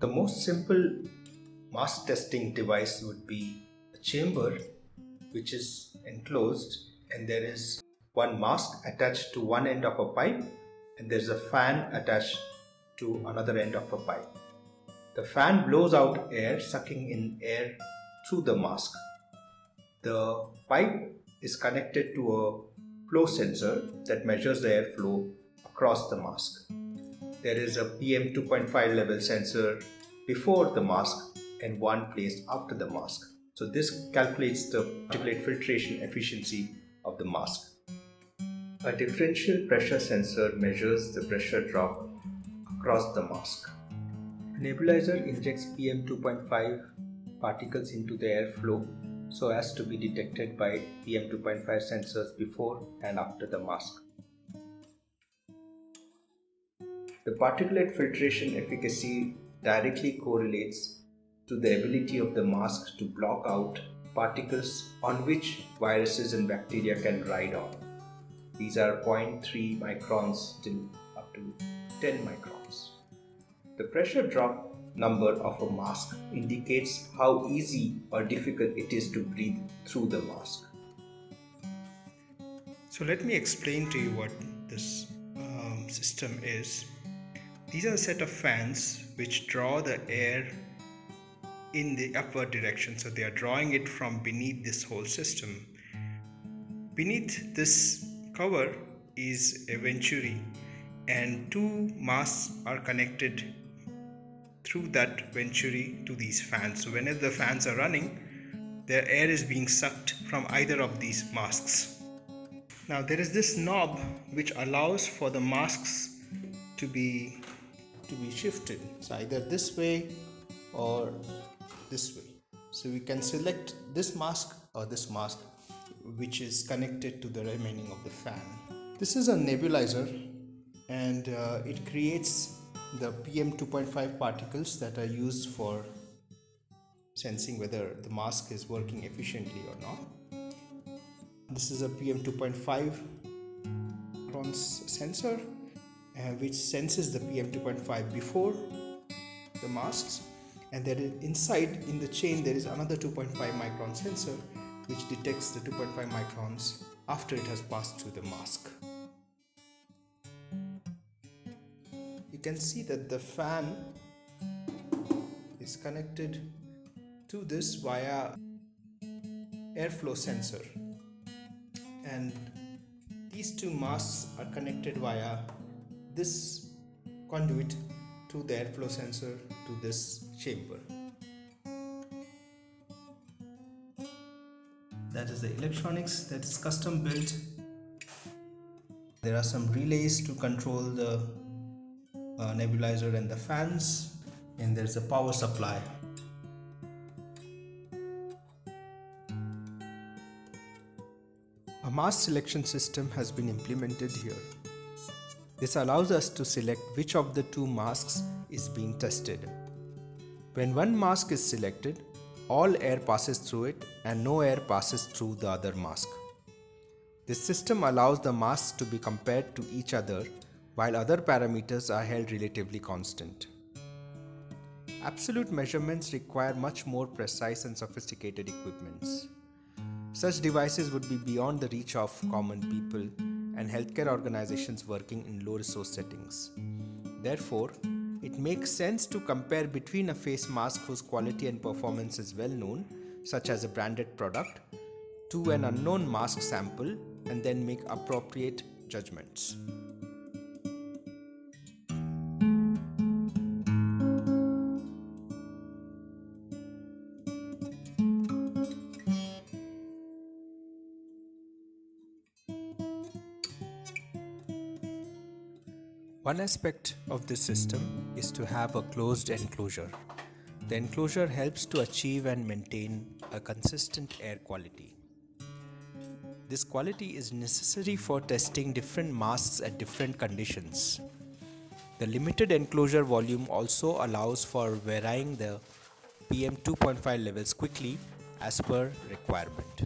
The most simple mask testing device would be a chamber which is enclosed and there is one mask attached to one end of a pipe and there's a fan attached to another end of a pipe. The fan blows out air sucking in air through the mask. The pipe is connected to a flow sensor that measures the airflow across the mask. There is a PM 2.5 level sensor before the mask and one placed after the mask. So this calculates the particulate filtration efficiency of the mask. A differential pressure sensor measures the pressure drop across the mask. A nebulizer injects PM 2.5 particles into the airflow so as to be detected by PM 2.5 sensors before and after the mask. The particulate filtration efficacy directly correlates to the ability of the mask to block out particles on which viruses and bacteria can ride on. These are 0.3 microns till up to 10 microns. The pressure drop number of a mask indicates how easy or difficult it is to breathe through the mask. So let me explain to you what this um, system is. These are a set of fans which draw the air in the upward direction. So they are drawing it from beneath this whole system. Beneath this cover is a venturi and two masks are connected through that venturi to these fans. So whenever the fans are running, their air is being sucked from either of these masks. Now there is this knob which allows for the masks to be to be shifted. So either this way or this way. So we can select this mask or this mask which is connected to the remaining of the fan. This is a nebulizer and uh, it creates the PM 2.5 particles that are used for sensing whether the mask is working efficiently or not. This is a PM 2.5 sensor Uh, which senses the PM 2.5 before the masks and is inside in the chain there is another 2.5 micron sensor which detects the 2.5 microns after it has passed through the mask. You can see that the fan is connected to this via airflow sensor and these two masks are connected via this conduit to the airflow sensor to this chamber. That is the electronics that is custom built. There are some relays to control the uh, nebulizer and the fans and there's a power supply. A mass selection system has been implemented here. This allows us to select which of the two masks is being tested. When one mask is selected, all air passes through it and no air passes through the other mask. This system allows the masks to be compared to each other while other parameters are held relatively constant. Absolute measurements require much more precise and sophisticated equipments. Such devices would be beyond the reach of common people and healthcare organizations working in low resource settings. Therefore, it makes sense to compare between a face mask whose quality and performance is well known, such as a branded product, to an unknown mask sample and then make appropriate judgments. One aspect of this system is to have a closed enclosure. The enclosure helps to achieve and maintain a consistent air quality. This quality is necessary for testing different masks at different conditions. The limited enclosure volume also allows for varying the PM 2.5 levels quickly as per requirement.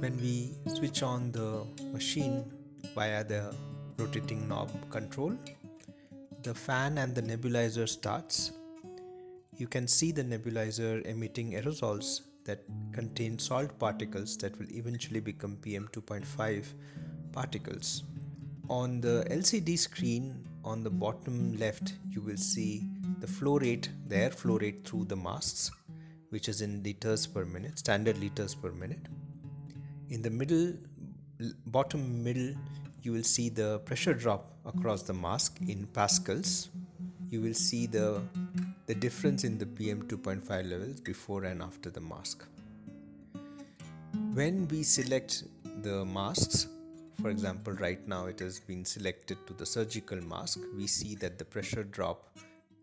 When we switch on the machine via the rotating knob control, the fan and the nebulizer starts. You can see the nebulizer emitting aerosols that contain salt particles that will eventually become PM2.5 particles. On the LCD screen on the bottom left, you will see the flow rate, the air flow rate through the masks, which is in liters per minute, standard liters per minute. In the middle, bottom middle, you will see the pressure drop across the mask in pascals. You will see the, the difference in the PM 2.5 levels before and after the mask. When we select the masks, for example, right now it has been selected to the surgical mask, we see that the pressure drop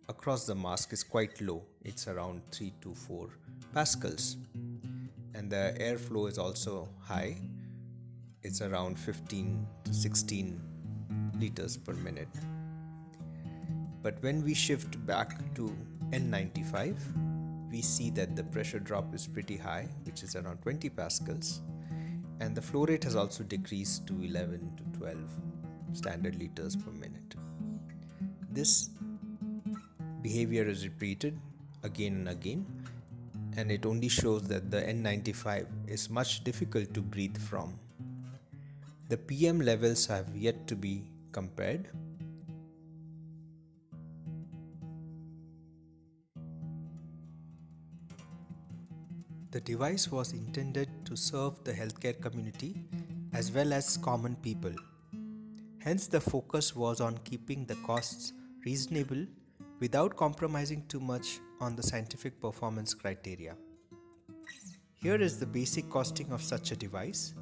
across the mask is quite low. It's around 3 to 4 pascals. And the airflow is also high it's around 15 to 16 liters per minute. But when we shift back to N95, we see that the pressure drop is pretty high, which is around 20 pascals, and the flow rate has also decreased to 11 to 12 standard liters per minute. This behavior is repeated again and again, and it only shows that the N95 is much difficult to breathe from the PM levels have yet to be compared. The device was intended to serve the healthcare community as well as common people. Hence, the focus was on keeping the costs reasonable without compromising too much on the scientific performance criteria. Here is the basic costing of such a device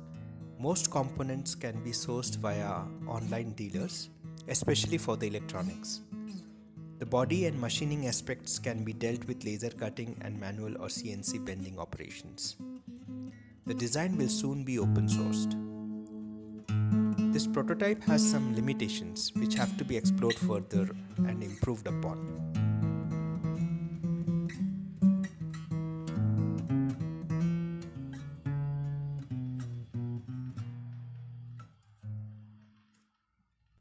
most components can be sourced via online dealers, especially for the electronics. The body and machining aspects can be dealt with laser cutting and manual or CNC bending operations. The design will soon be open sourced. Prototype has some limitations which have to be explored further and improved upon.